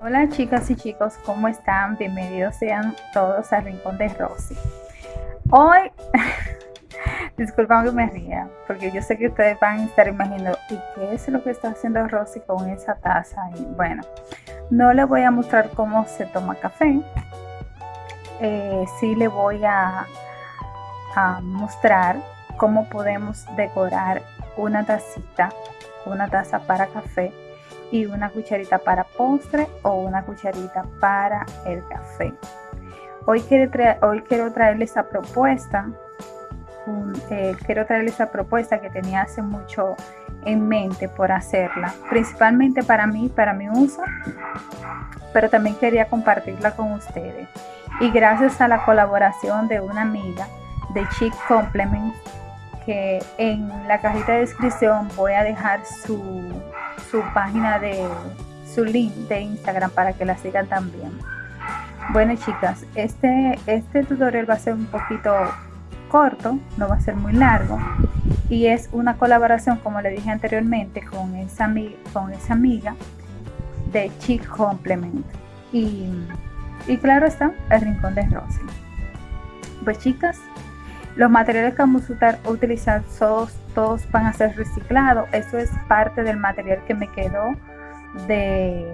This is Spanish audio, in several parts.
Hola chicas y chicos, ¿cómo están? Bienvenidos sean todos al Rincón de Rosy. Hoy, disculpen que me ría, porque yo sé que ustedes van a estar imaginando, ¿y qué es lo que está haciendo Rosy con esa taza? Y bueno, no les voy a mostrar cómo se toma café, eh, sí le voy a, a mostrar cómo podemos decorar una tacita, una taza para café y una cucharita para postre o una cucharita para el café. Hoy quiero, hoy quiero traerles esa propuesta, eh, quiero traerles esa propuesta que tenía hace mucho en mente por hacerla, principalmente para mí, para mi uso, pero también quería compartirla con ustedes. Y gracias a la colaboración de una amiga de Chic Complement, que en la cajita de descripción voy a dejar su su página de su link de Instagram para que la sigan también. Bueno chicas, este, este tutorial va a ser un poquito corto, no va a ser muy largo y es una colaboración como le dije anteriormente con esa, con esa amiga de Chic Complement y, y claro está el rincón de Rosy. Pues chicas, los materiales que vamos a utilizar todos, todos van a ser reciclados. Eso es parte del material que me quedó de,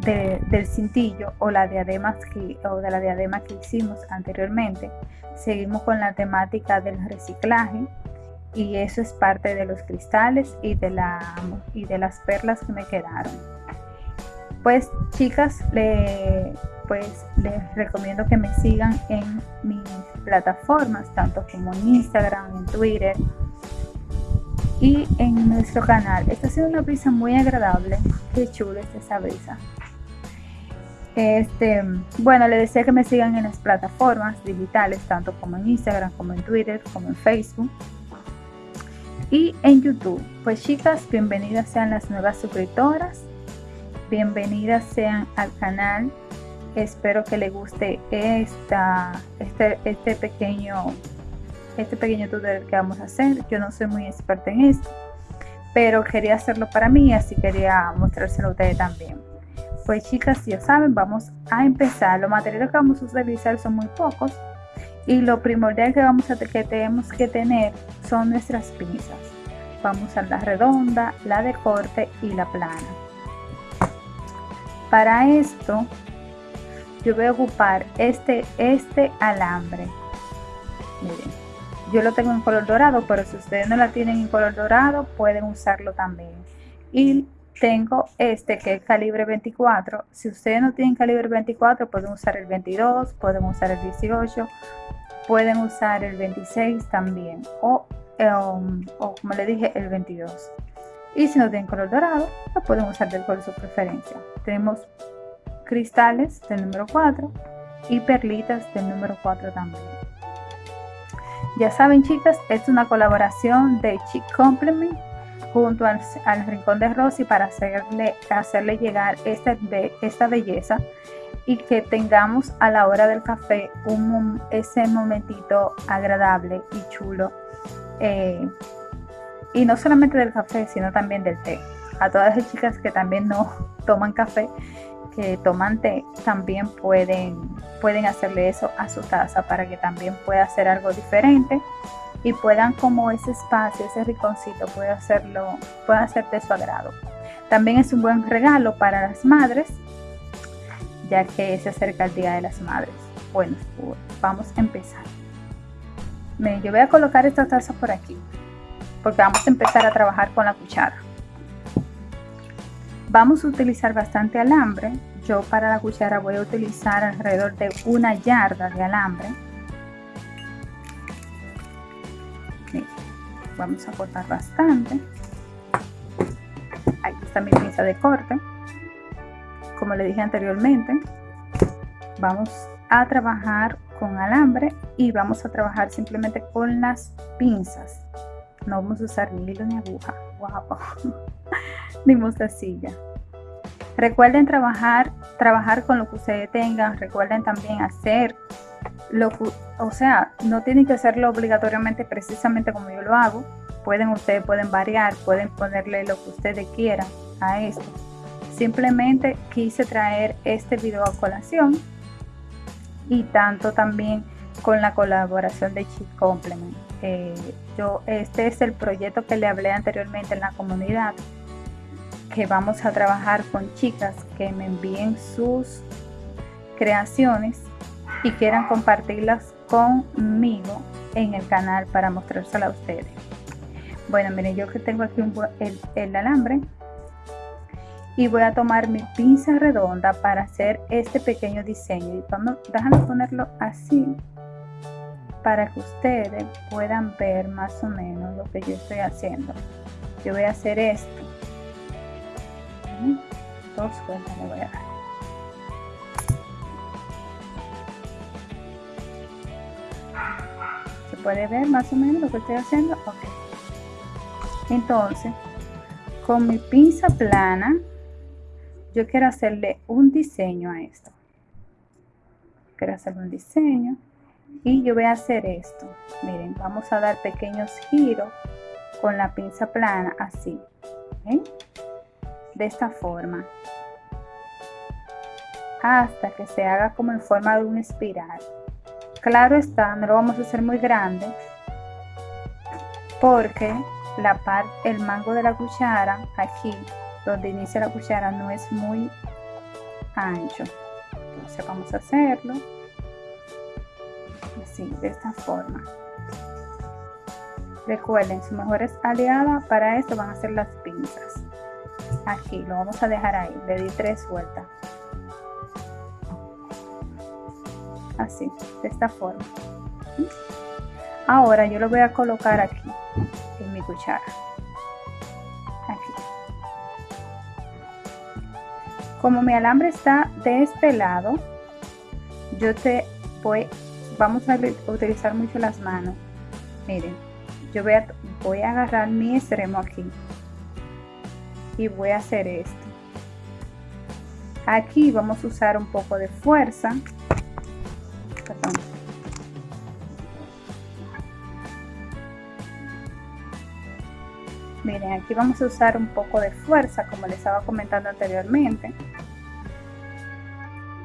del cintillo o la diadema que, o de la diadema que hicimos anteriormente. Seguimos con la temática del reciclaje y eso es parte de los cristales y de, la, y de las perlas que me quedaron. Pues chicas, le, pues les recomiendo que me sigan en mis plataformas, tanto como en Instagram, en Twitter y en nuestro canal. Esta ha sido una brisa muy agradable. Qué chulo es esa brisa. Este, bueno, les deseo que me sigan en las plataformas digitales, tanto como en Instagram, como en Twitter, como en Facebook y en YouTube. Pues chicas, bienvenidas sean las nuevas suscriptoras, bienvenidas sean al canal espero que le guste esta, este, este, pequeño este pequeño tutorial que vamos a hacer. Yo no soy muy experta en esto pero quería hacerlo para mí así quería mostrárselo a ustedes también. Pues chicas ya saben vamos a empezar. Los materiales que vamos a utilizar son muy pocos y lo primordial que vamos a que tenemos que tener son nuestras pinzas. Vamos a la redonda la de corte y la plana. Para esto yo voy a ocupar este, este alambre. Miren, yo lo tengo en color dorado, pero si ustedes no la tienen en color dorado, pueden usarlo también. Y tengo este que es calibre 24. Si ustedes no tienen calibre 24, pueden usar el 22, pueden usar el 18, pueden usar el 26 también. O, um, o como le dije, el 22. Y si no tienen color dorado, lo pueden usar del color de su preferencia. Tenemos cristales del número 4 y perlitas del número 4 también. Ya saben chicas, es una colaboración de Chic Complement junto al, Rincón de Rosy para hacerle, hacerle llegar esta, esta belleza y que tengamos a la hora del café un, ese momentito agradable y chulo. Eh, y no solamente del café, sino también del té. A todas las chicas que también no toman café, que toman té también pueden, pueden hacerle eso a su taza para que también pueda hacer algo diferente y puedan como ese espacio, ese riconcito puede hacerlo, puede hacer de su agrado. También es un buen regalo para las madres, ya que se acerca el Día de las Madres. Bueno, vamos a empezar. yo voy a colocar esta taza por aquí, porque vamos a empezar a trabajar con la cuchara. Vamos a utilizar bastante alambre. Yo para la cuchara voy a utilizar alrededor de una yarda de alambre. Vamos a cortar bastante. Aquí está mi pinza de corte. Como le dije anteriormente, vamos a trabajar con alambre y vamos a trabajar simplemente con las pinzas. No vamos a usar ni hilo ni aguja. Wow. ni mostacilla. Recuerden trabajar, trabajar con lo que ustedes tengan. Recuerden también hacer lo que, o sea, no tienen que hacerlo obligatoriamente precisamente como yo lo hago. Pueden, ustedes pueden variar, pueden ponerle lo que ustedes quieran a esto. simplemente quise traer este video a colación y tanto también con la colaboración de Cheat Complement. Eh, yo, este es el proyecto que le hablé anteriormente en la comunidad, que vamos a trabajar con chicas que me envíen sus creaciones y quieran compartirlas conmigo en el canal para mostrársela a ustedes. Bueno, miren, yo que tengo aquí el, el alambre. Y voy a tomar mi pinza redonda para hacer este pequeño diseño. Y vamos, déjame ponerlo así para que ustedes puedan ver más o menos lo que yo estoy haciendo. Yo voy a hacer esto dos vueltas le voy a dar. Se puede ver más o menos lo que estoy haciendo ok. Entonces con mi pinza plana yo quiero hacerle un diseño a esto. Quiero hacerle un diseño y yo voy a hacer esto. Miren vamos a dar pequeños giros con la pinza plana así de esta forma. Hasta que se haga como en forma de una espiral. Claro está no lo vamos a hacer muy grande porque la parte el mango de la cuchara aquí donde inicia la cuchara no es muy ancho. Entonces vamos a hacerlo así de esta forma. Recuerden su mejores aliada para esto van a ser las pinzas aquí lo vamos a dejar ahí le di tres vueltas. Así de esta forma. Ahora yo lo voy a colocar aquí en mi cuchara. Como mi alambre está de este lado yo te voy vamos a utilizar mucho las manos. Miren yo voy a, voy a agarrar mi extremo aquí y voy a hacer esto. Aquí vamos a usar un poco de fuerza. Miren aquí vamos a usar un poco de fuerza como les estaba comentando anteriormente.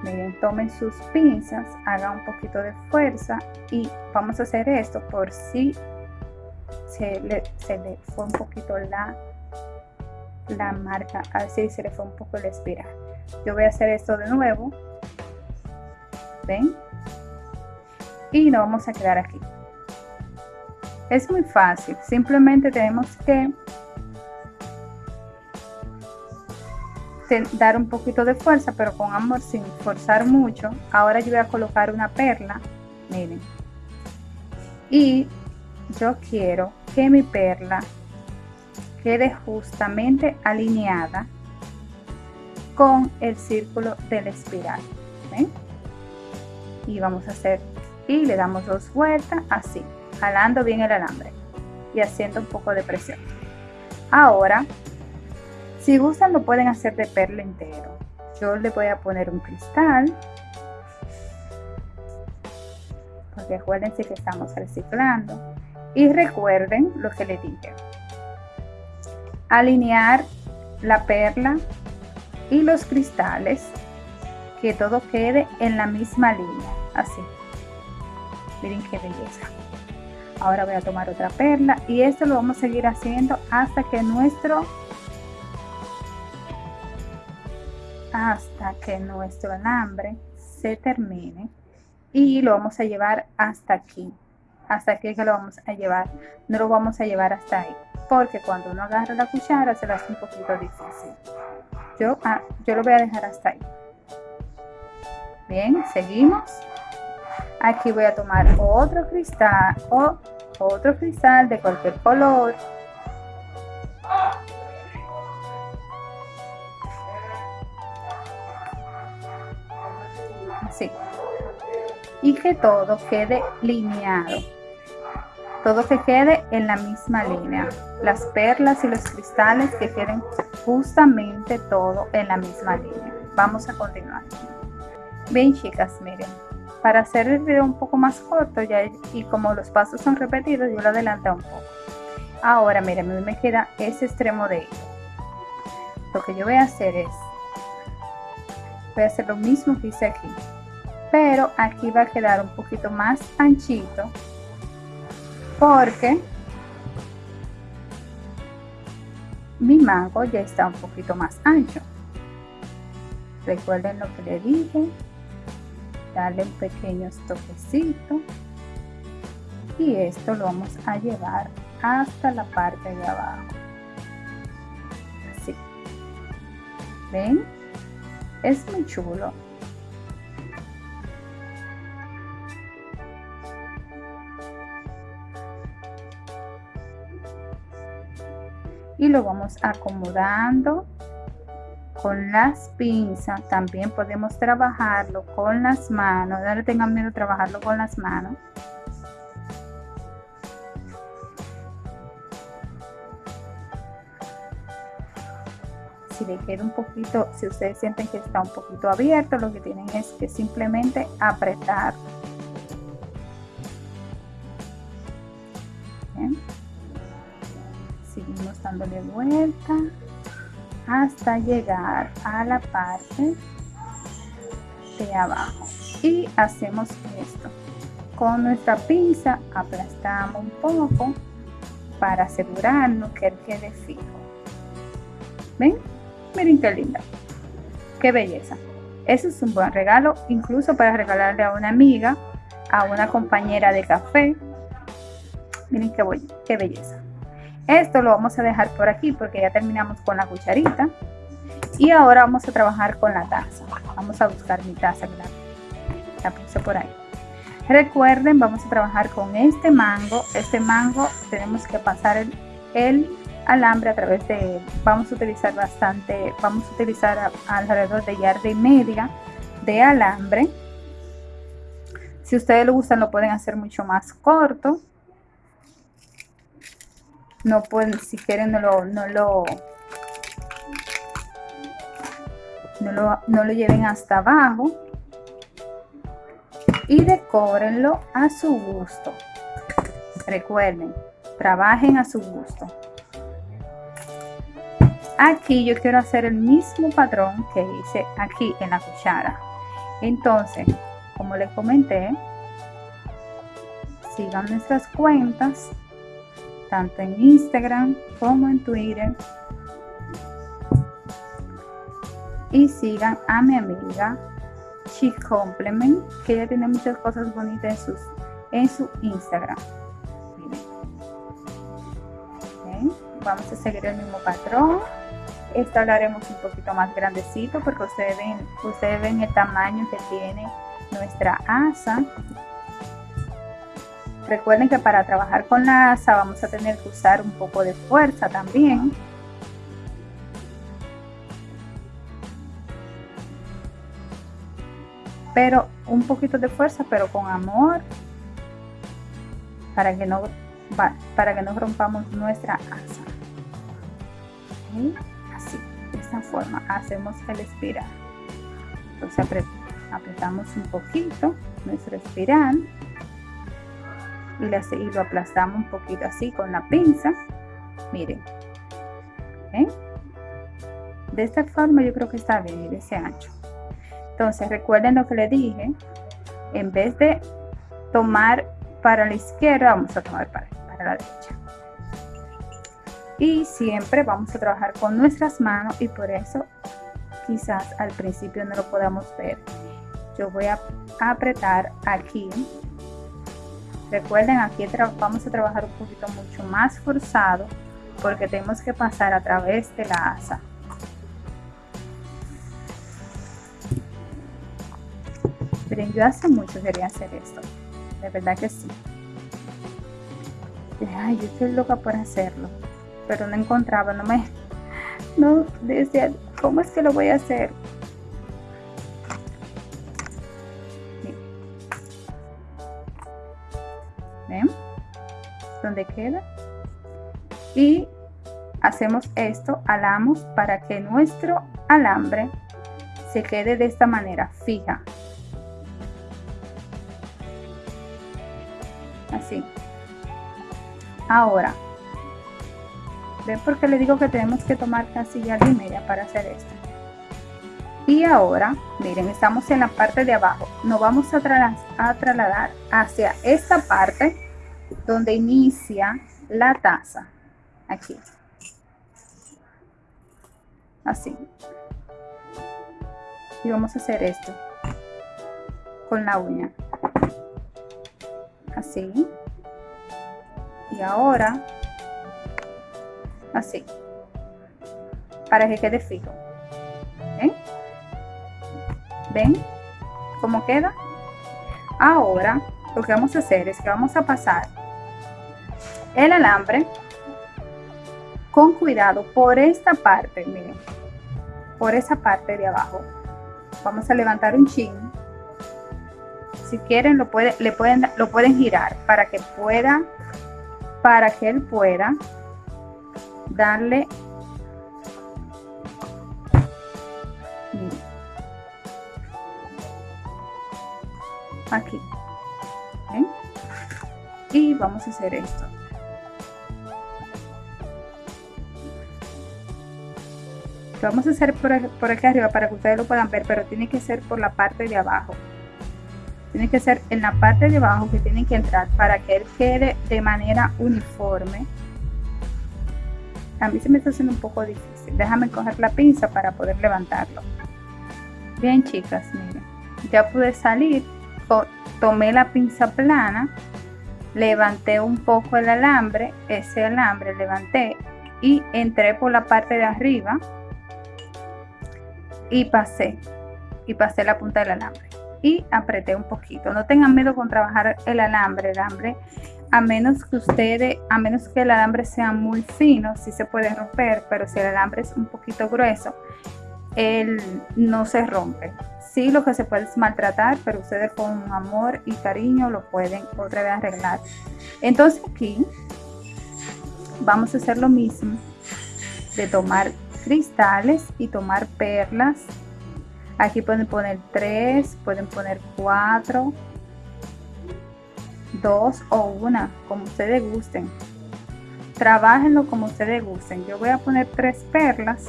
Miren tomen sus pinzas hagan un poquito de fuerza y vamos a hacer esto por si se le, se le fue un poquito la la marca así se le fue un poco la espiral yo voy a hacer esto de nuevo ven y nos vamos a quedar aquí es muy fácil simplemente tenemos que dar un poquito de fuerza, pero con amor, sin forzar mucho. Ahora yo voy a colocar una perla, miren. Y yo quiero que mi perla quede justamente alineada con el círculo de la espiral. Y vamos a hacer, y le damos dos vueltas así, jalando bien el alambre y haciendo un poco de presión. Ahora si gustan lo pueden hacer de perla entero. Yo le voy a poner un cristal. Porque acuérdense que estamos reciclando. Y recuerden lo que les dije. Alinear la perla y los cristales. Que todo quede en la misma línea. Así. Miren qué belleza. Ahora voy a tomar otra perla y esto lo vamos a seguir haciendo hasta que nuestro hasta que nuestro alambre se termine y lo vamos a llevar hasta aquí hasta aquí que lo vamos a llevar no lo vamos a llevar hasta ahí porque cuando uno agarra la cuchara se hace un poquito difícil. Yo, ah, yo lo voy a dejar hasta ahí. Bien seguimos. Aquí voy a tomar otro cristal o otro cristal de cualquier color y que todo quede lineado. Todo que quede en la misma línea. Las perlas y los cristales que queden justamente todo en la misma línea. Vamos a continuar. Bien chicas miren. Para hacer el video un poco más corto ya y como los pasos son repetidos yo lo adelanté un poco. Ahora miren me queda ese extremo de hilo lo que yo voy a hacer es voy a hacer lo mismo que hice aquí pero aquí va a quedar un poquito más anchito porque mi mango ya está un poquito más ancho. Recuerden lo que le dije darle un pequeño toquecito y esto lo vamos a llevar hasta la parte de abajo. Así. Ven es muy chulo y lo vamos acomodando con las pinzas. También podemos trabajarlo con las manos. No le tengan miedo trabajarlo con las manos. Si le un poquito si ustedes sienten que está un poquito abierto lo que tienen es que simplemente apretar dándole vuelta hasta llegar a la parte de abajo. Y hacemos esto. Con nuestra pinza aplastamos un poco para asegurarnos que él quede fijo. Ven miren qué linda. Qué belleza. Ese es un buen regalo incluso para regalarle a una amiga a una compañera de café. Miren qué, qué belleza esto lo vamos a dejar por aquí porque ya terminamos con la cucharita. Y ahora vamos a trabajar con la taza. Vamos a buscar mi taza. La puse por ahí. Recuerden, vamos a trabajar con este mango. Este mango tenemos que pasar el, alambre a través de Vamos a utilizar bastante, vamos a utilizar alrededor de yarda y media de alambre. Si ustedes lo gustan, lo pueden hacer mucho más corto no pueden, si quieren no lo, no lo, no lo, lleven hasta abajo y decórenlo a su gusto. Recuerden, trabajen a su gusto. Aquí yo quiero hacer el mismo patrón que hice aquí en la cuchara. Entonces, como les comenté, sigan nuestras cuentas tanto en Instagram como en Twitter. Y sigan a mi amiga She Complement, que ella tiene muchas cosas bonitas en, sus, en su Instagram. Vamos a seguir el mismo patrón. Esta lo haremos un poquito más grandecito porque ustedes ven, ustedes ven el tamaño que tiene nuestra asa Recuerden que para trabajar con la asa vamos a tener que usar un poco de fuerza también. Pero un poquito de fuerza, pero con amor, para que no, para que no rompamos nuestra asa. Así, de esta forma hacemos el espiral. Entonces apretamos un poquito nuestro espiral y, lo aplastamos un poquito así con la pinza. Miren. De esta forma yo creo que está bien ese ancho. Entonces recuerden lo que le dije. En vez de tomar para la izquierda vamos a tomar para, para la derecha. Y siempre vamos a trabajar con nuestras manos y por eso quizás al principio no lo podamos ver. Yo voy a apretar aquí Recuerden, aquí vamos a trabajar un poquito mucho más forzado porque tenemos que pasar a través de la asa. Miren, yo hace mucho quería hacer esto. De verdad que sí. Ay, yo estoy loca por hacerlo. Pero no encontraba, no me... No, decía, ¿cómo es que lo voy a hacer? Donde queda. Y hacemos esto alamos para que nuestro alambre se quede de esta manera fija. Así. Ahora ven porque le digo que tenemos que tomar casi y media para hacer esto y ahora miren estamos en la parte de abajo. Nos vamos a, a trasladar hacia esta parte donde inicia la taza. Aquí. Así. Y vamos a hacer esto. Con la uña. Así. Y ahora así. Para que quede fijo. ¿Ven? ¿Ven cómo queda? Ahora lo que vamos a hacer es que vamos a pasar el alambre con cuidado por esta parte, miren, por esa parte de abajo. Vamos a levantar un chin. Si quieren lo, puede, le pueden, lo pueden girar para que pueda, para que él pueda darle aquí y vamos a hacer esto vamos a hacer por, por aquí arriba para que ustedes lo puedan ver pero tiene que ser por la parte de abajo. Tiene que ser en la parte de abajo que tienen que entrar para que él quede de manera uniforme. A mí se me está haciendo un poco difícil. Déjame coger la pinza para poder levantarlo. Bien chicas miren. Ya pude salir tomé la pinza plana levanté un poco el alambre ese alambre levanté y entré por la parte de arriba y pasé y pasé la punta del alambre y apreté un poquito. No tengan miedo con trabajar el alambre el alambre a menos que ustedes a menos que el alambre sea muy fino si se puede romper pero si el alambre es un poquito grueso él no se rompe. Sí lo que se puede es maltratar pero ustedes con amor y cariño lo pueden otra vez arreglar. Entonces aquí vamos a hacer lo mismo de tomar cristales y tomar perlas. Aquí pueden poner tres pueden poner cuatro dos o una como ustedes gusten. Trabajenlo como ustedes gusten. Yo voy a poner tres perlas.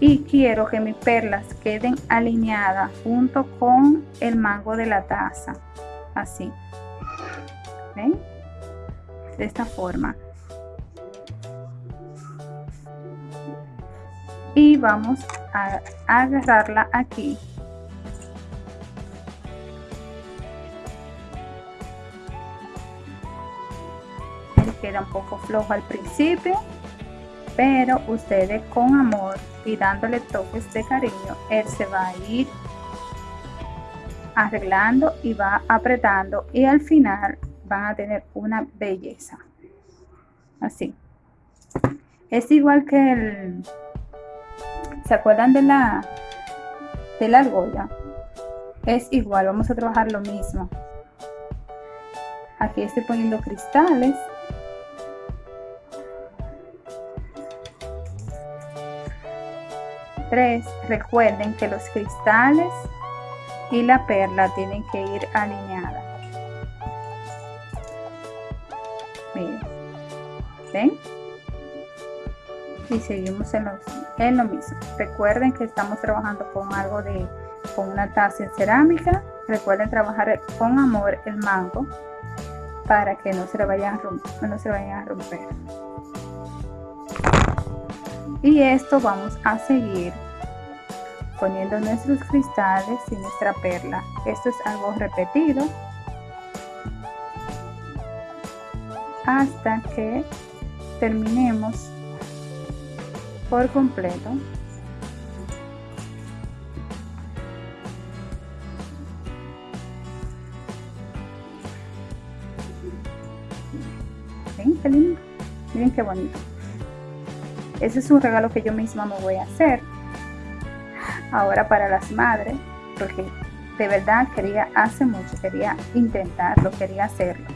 Y quiero que mis perlas queden alineadas junto con el mango de la taza. Así. ¿ven? De esta forma. Y vamos a agarrarla aquí. Queda un poco flojo al principio pero ustedes con amor y dándole toques de cariño él se va a ir arreglando y va apretando y al final van a tener una belleza. Así. Es igual que el se acuerdan de la de la argolla es igual vamos a trabajar lo mismo. Aquí estoy poniendo cristales. Recuerden que los cristales y la perla tienen que ir alineadas. Y seguimos en lo, en lo mismo. Recuerden que estamos trabajando con algo de, con una taza en cerámica. Recuerden trabajar con amor el mango para que no se le vayan a. No se vayan a romper y esto vamos a seguir poniendo nuestros cristales y nuestra perla esto es algo repetido hasta que terminemos por completo ¿Ven qué lindo? Miren qué bonito. Ese es un regalo que yo misma me voy a hacer. Ahora para las madres, porque de verdad quería, hace mucho, quería intentarlo, quería hacerlo.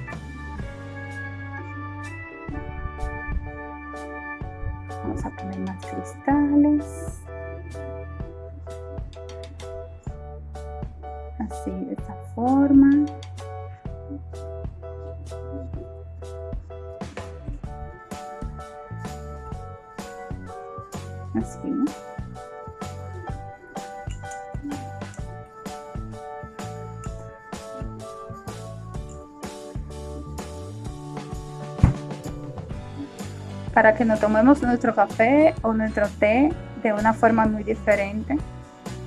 Para que nos tomemos nuestro café o nuestro té de una forma muy diferente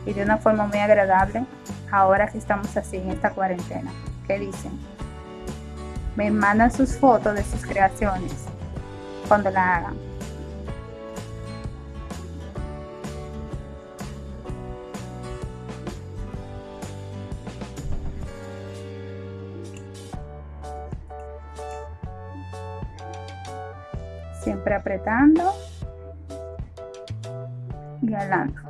y de una forma muy agradable ahora que estamos así en esta cuarentena. ¿Qué dicen? Me mandan sus fotos de sus creaciones cuando la hagan. Apretando y alando.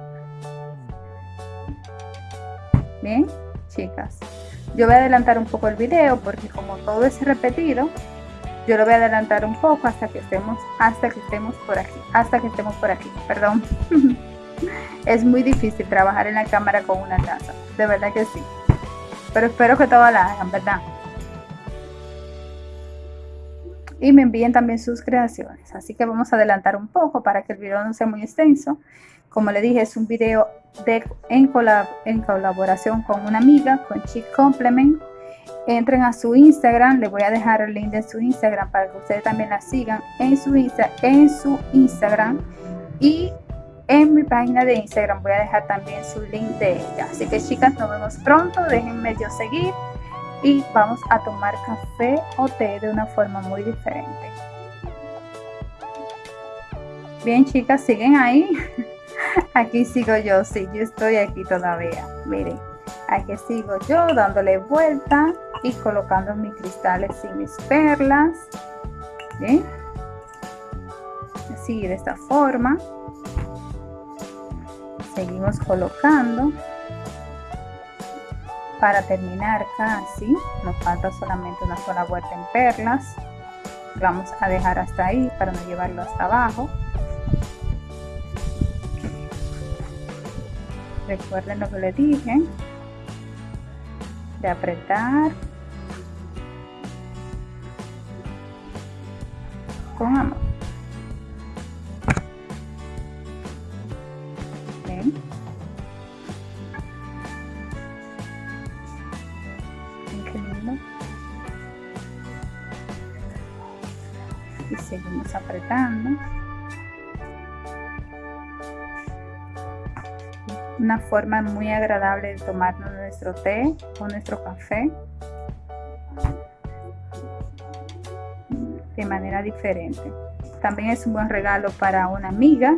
Bien chicas. Yo voy a adelantar un poco el video porque como todo es repetido yo lo voy a adelantar un poco hasta que estemos hasta que estemos por aquí hasta que estemos por aquí perdón. Es muy difícil trabajar en la cámara con una taza de verdad que sí. Pero espero que todas la hagan verdad y me envíen también sus creaciones. Así que vamos a adelantar un poco para que el video no sea muy extenso. Como le dije, es un video de, en, en colaboración con una amiga, con Chic Complement. Entren a su Instagram, le voy a dejar el link de su Instagram para que ustedes también la sigan en su, en su Instagram. Y en mi página de Instagram voy a dejar también su link de ella. Así que chicas, nos vemos pronto. Déjenme yo seguir y vamos a tomar café o té de una forma muy diferente. Bien chicas, siguen ahí. Aquí sigo yo, sí, yo estoy aquí todavía. Miren, aquí sigo yo dándole vuelta y colocando mis cristales y mis perlas. Bien. Así de esta forma. Seguimos colocando para terminar casi nos falta solamente una sola vuelta en perlas. Vamos a dejar hasta ahí para no llevarlo hasta abajo. Recuerden lo que les dije de apretar con amor apretando. Una forma muy agradable de tomarnos nuestro té o nuestro café. De manera diferente. También es un buen regalo para una amiga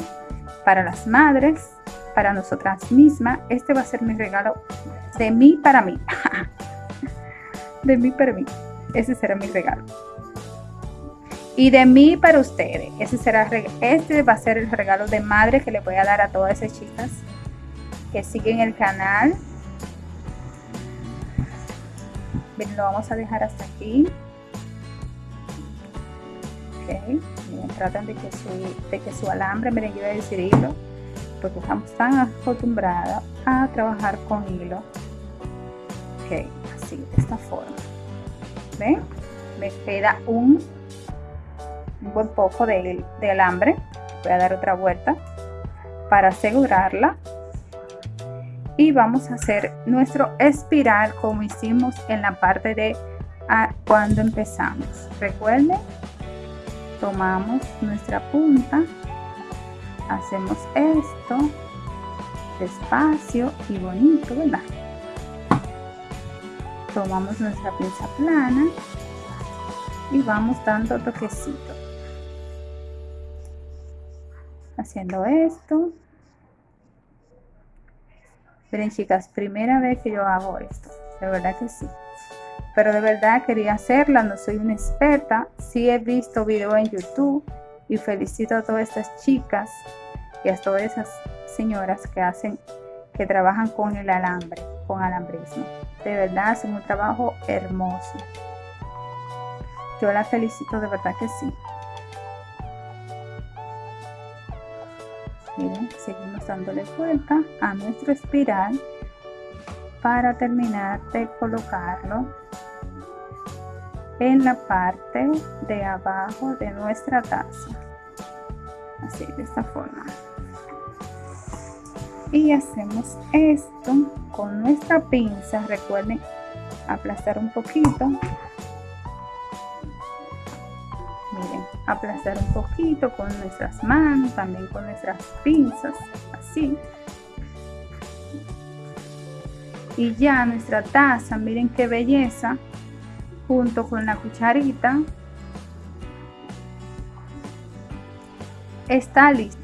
para las madres para nosotras mismas. Este va a ser mi regalo de mí para mí. De mí para mí. Ese será mi regalo y de mí para ustedes. Ese será, este va a ser el regalo de madre que le voy a dar a todas esas chicas que siguen el canal. Bien, lo vamos a dejar hasta aquí. Ok, Bien, tratan de que, su, de que su alambre, miren, yo voy a decir hilo, porque estamos tan acostumbrados a trabajar con hilo. Ok, así, de esta forma. ¿Ven? Me queda un un buen poco de, de alambre voy a dar otra vuelta para asegurarla. Y vamos a hacer nuestro espiral como hicimos en la parte de cuando empezamos. Recuerden tomamos nuestra punta hacemos esto despacio y bonito verdad tomamos nuestra pinza plana y vamos dando toquecito haciendo esto. Miren chicas primera vez que yo hago esto de verdad que sí. Pero de verdad quería hacerla no soy una experta. Sí he visto video en youtube y felicito a todas estas chicas y a todas esas señoras que hacen que trabajan con el alambre con alambrismo. De verdad hacen un trabajo hermoso. Yo la felicito de verdad que sí miren seguimos dándole vuelta a nuestro espiral para terminar de colocarlo en la parte de abajo de nuestra taza. Así de esta forma. Y hacemos esto con nuestra pinza. Recuerden aplastar un poquito aplastar un poquito con nuestras manos también con nuestras pinzas así. Y ya nuestra taza miren qué belleza junto con la cucharita. Está lista.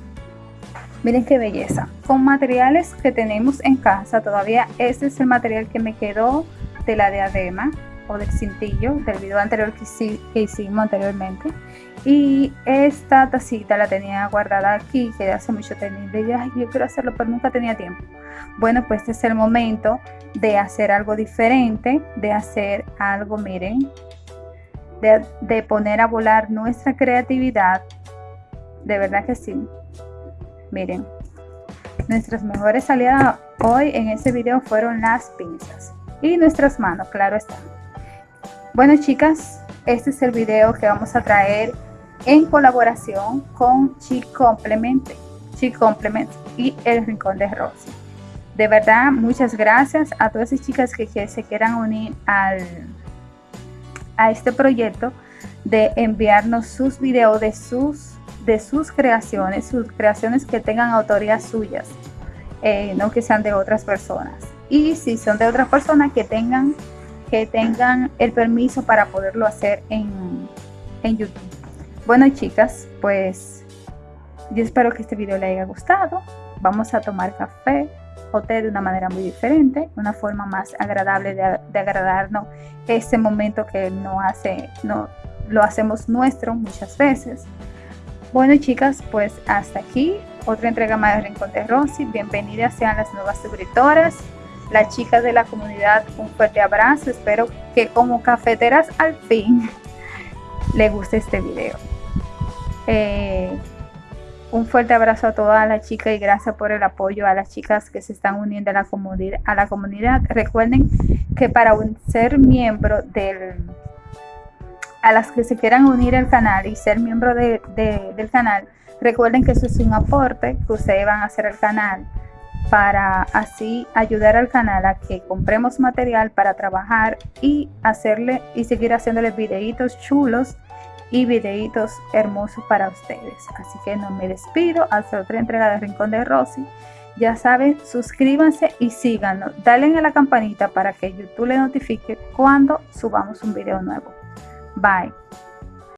Miren qué belleza. Con materiales que tenemos en casa todavía este es el material que me quedó de la diadema o del cintillo del video anterior que, hicimos anteriormente. Y esta tacita la tenía guardada aquí que hace mucho tenía y yo quiero hacerlo pero nunca tenía tiempo. Bueno pues este es el momento de hacer algo diferente de hacer algo miren de, de poner a volar nuestra creatividad. De verdad que sí. Miren nuestras mejores aliadas hoy en este video fueron las pinzas y nuestras manos claro está bueno chicas, este es el video que vamos a traer en colaboración con Chi Complement, Chi Complement y El Rincón de Rosy. De verdad, muchas gracias a todas esas chicas que, se quieran unir al, a este proyecto de enviarnos sus videos de sus, de sus creaciones, sus creaciones que tengan autoría suyas, eh, no que sean de otras personas. Y si son de otras personas que tengan que tengan el permiso para poderlo hacer en, YouTube. Bueno chicas, pues yo espero que este video les haya gustado. Vamos a tomar café o de una manera muy diferente, una forma más agradable de, agradarnos este momento que no hace, no, lo hacemos nuestro muchas veces. Bueno chicas, pues hasta aquí otra entrega más de Rincón de Rosy. Bienvenidas sean las nuevas suscriptoras las chicas de la comunidad, un fuerte abrazo. Espero que como cafeteras al fin les guste este video. Eh, un fuerte abrazo a todas las chicas y gracias por el apoyo a las chicas que se están uniendo a la. A la comunidad. Recuerden que para ser miembro del a las que se quieran unir al canal y ser miembro del canal, recuerden que eso es un aporte que ustedes van a hacer al canal para así ayudar al canal a que compremos material para trabajar y hacerle y seguir haciéndole videitos chulos y videitos hermosos para ustedes. Así que no me despido hasta otra entrega de Rincón de Rosy. Ya saben, suscríbanse y síganos. Dale a la campanita para que YouTube le notifique cuando subamos un video nuevo. Bye.